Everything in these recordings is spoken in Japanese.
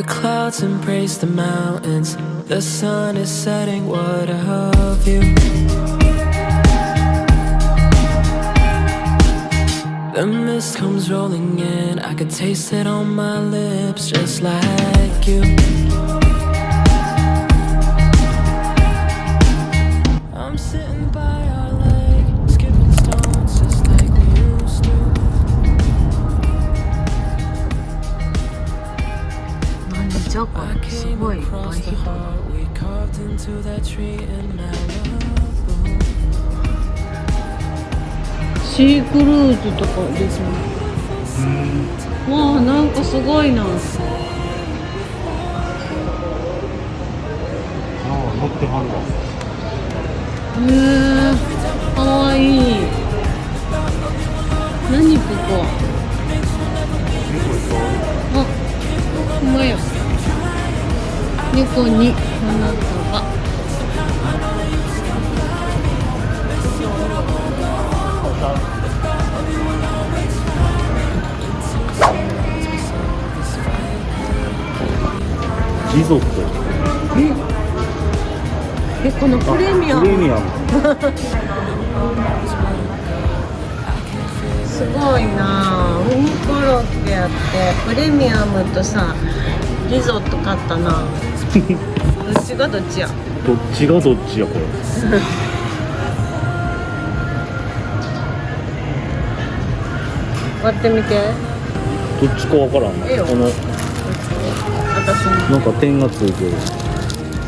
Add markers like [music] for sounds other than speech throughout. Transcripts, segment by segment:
the clouds embrace the mountains. The sun is setting. What a view. The mist comes rolling in. I could taste it on my lips, just like you. クルーズとかですねわあなんかすごいなああ乗ってはるわへえかわいい。何ここあほんまや猫に花束このプレミアム。プレミアム。[laughs] すごいな。ウニコロッケやってプレミアムとさリゾット買ったな。[laughs] どっちがどっちや？どっちがどっちやこれ。割ってみて。どっちかわからんな。この私も。なんか点がついてる。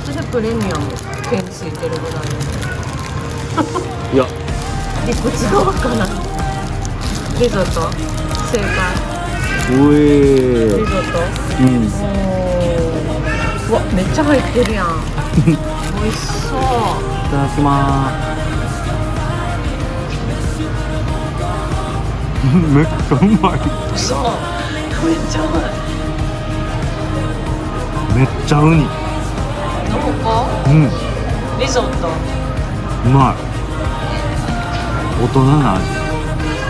それプレミアム点ついてるぐらい。いや。でこっち側かな。リゾット。正解。うえリゾット。うん。うわめっちゃ入ってるやん。[laughs] 美味しそう。いただきまーす。[laughs] めっちゃうまい。そうめっちゃう。まいめっちゃウニ。うんリゾット。うまい。大人な味。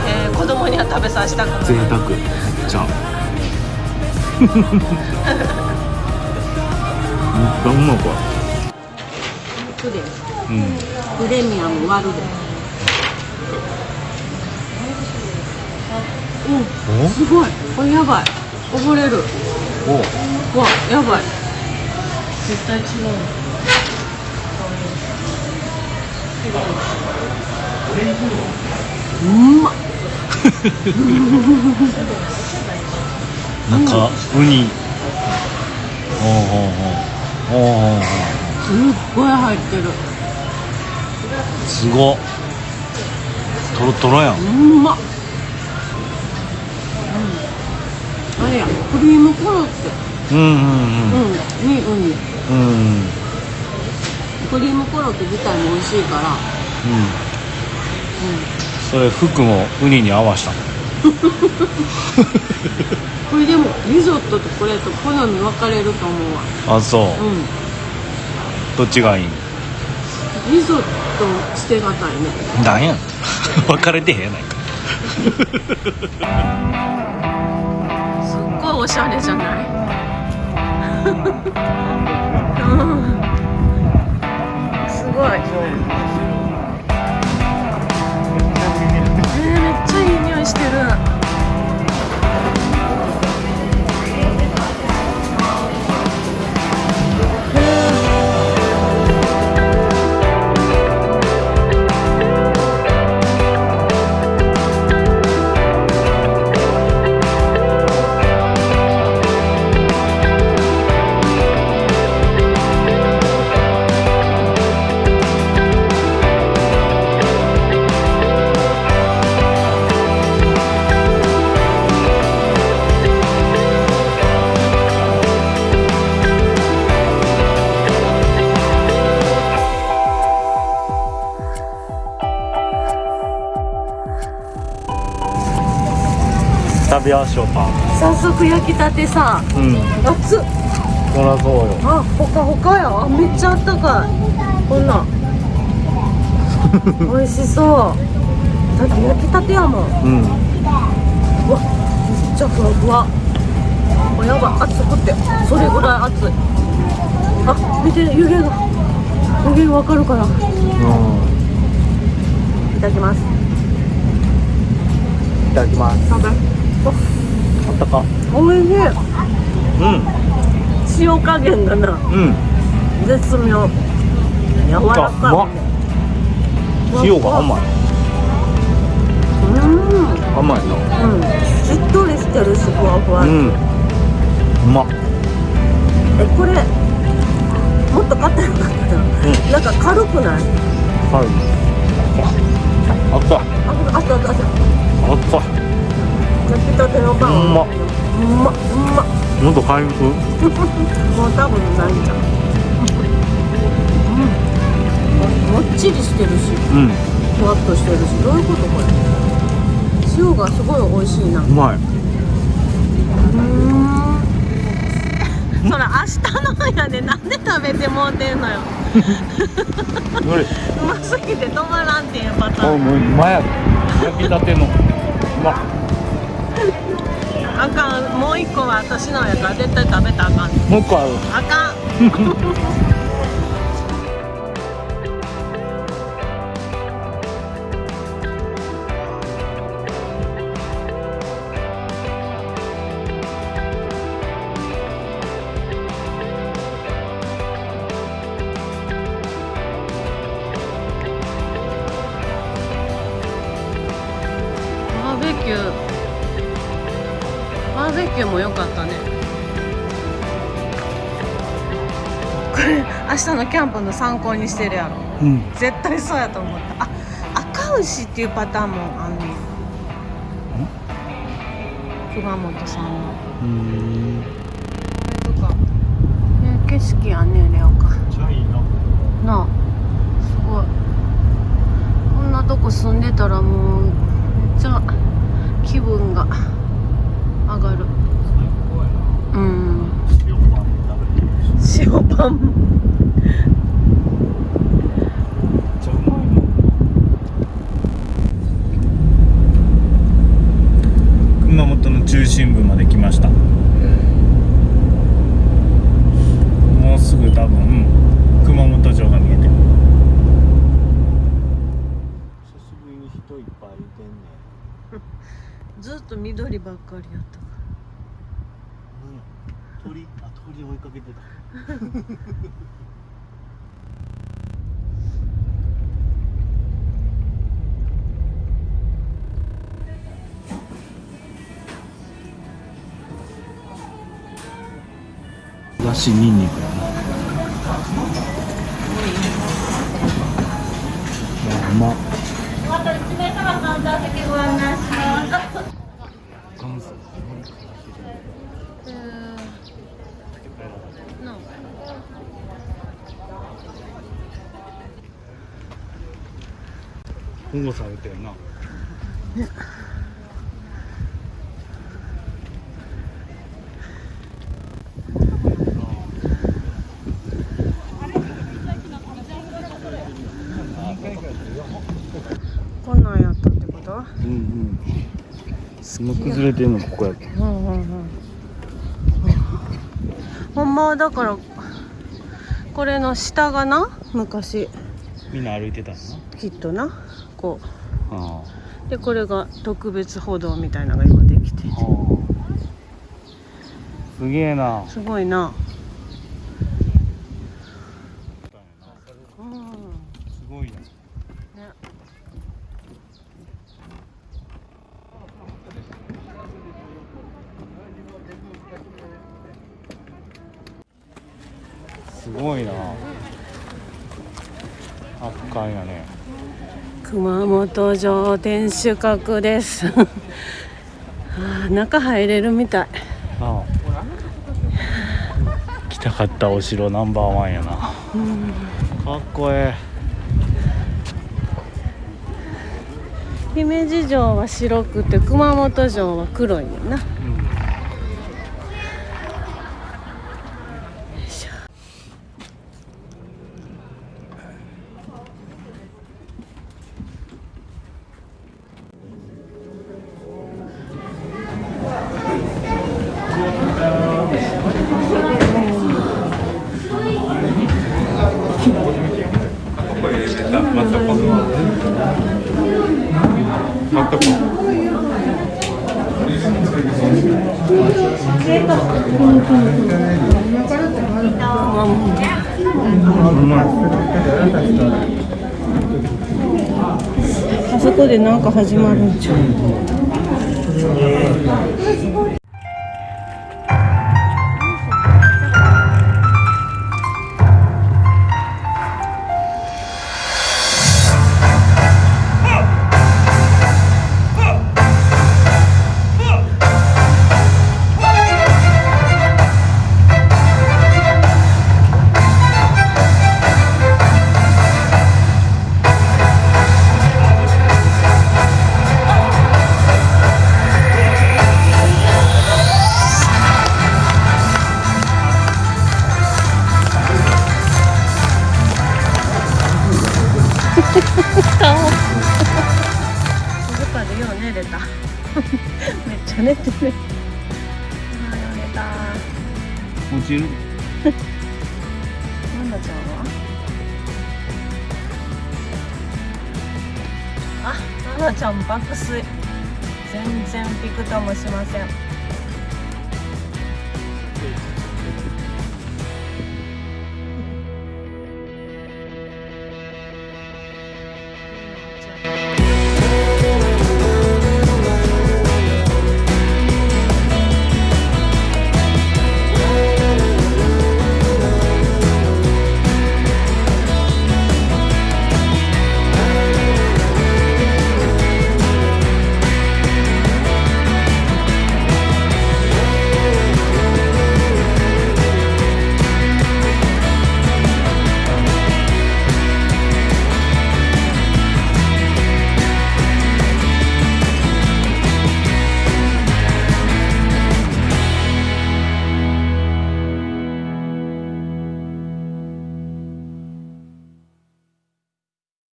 えー、子供には食べさせたくない。贅沢。めっちゃめっちゃうまいこプレれうん。プレミアム割るでうん。おすごい。これやばい。溺れる。お。うわやばい。絶対違ううんまっ。なん。かウニおうおうおうおうおうおすっごい入ってるすごっトロトロやん。うん。まっ、うん、あれやクリームコロッケうん。うん。うん。うん。にウニうん。クリームコロッケ自体も美味しいから。うん。それ服もウニに合わした。のこれでもリゾットとこれと好み分かれると思うわ。あそう。うどっちがいい？んんリゾット捨てがたいね。なんや。ん [laughs] 分かれてへんやないか。すっごいおしゃれじゃない？食べましょうか。早速焼きたてさうん。熱っ。そらそうよ。あほかほかや。あめっちゃあったかい。こんなん。[laughs] 美味しそう。だって焼きたてやもん。うん。うわめっちゃふわふわ。おやばい。熱くって。それぐらい熱い。あ見て湯気が。湯気わかるかなうん。いただきます。いただきますあったか。おいしい。うん。塩加減がな。うん。絶妙。柔らかい。塩が甘い。うん。甘いな。うん。しっとりしてるしふわふわ、うん。うまっ。えこれもっと硬いのかな、なんか軽くない？はい。あった。ああったあったあった。あった焼きたてのパンうまっうま。っうまっ喉回復？もう多分ないんじゃんうん。もっちりしてるし。うん。ふわっとしてるし。どういうことこれ？塩がすごい美味しいな。うまい。そら明日のやでなんで食べてもうてんのよ。うますぎて止まらんっていうパターン。あもううまや焼きたての。うまっあかん。もう一個は私のやから絶対食べたらあかん。もう一個ある。あかん [laughs] バーベキューも良かったね。これ明日のキャンプの参考にしてるやろ。うん。絶対そうやと思った。あ赤牛っていうパターンもあんねん。熊本さんの。うん。とか。ね景色やんねレオかちゃいいな。なあ。すごい。こんなとこ住んでたらもうめっちゃ気分が上がる最高やなうん塩パン食べてる塩パン。めっちゃうまいな熊本の中心部まで来ました。もうすぐ多分熊本城が見えてる。久しぶりに人いっぱいいてんね [laughs] ずっと緑ばっかりやったか鳥あ鳥追いかけてた。だしニンニクだな。うま。また一名様カウンター席ご案内します保護されてんな。こんなんやったってこと？うんうん。すごい崩れてんのここやうんうんうん。ほんまはだからこれの下がな？昔みんな歩いてたの？きっとな？こあうでこれが特別歩道みたいなのが今できてて。あすげえな。すごいな。うんすごいな。ね。すごいな圧巻やね。熊本城天守閣です。あー中入れるみたい。ああ。来たかったお城ナンバーワンやな。かっこえ姫路城は白くて熊本城は黒いよな。え、うんでなんか始まるんちゃう？ちゃ寝てる。あー寝た落ちる？なんだちゃんは？あ、ななちゃん爆睡。全然ピクともしません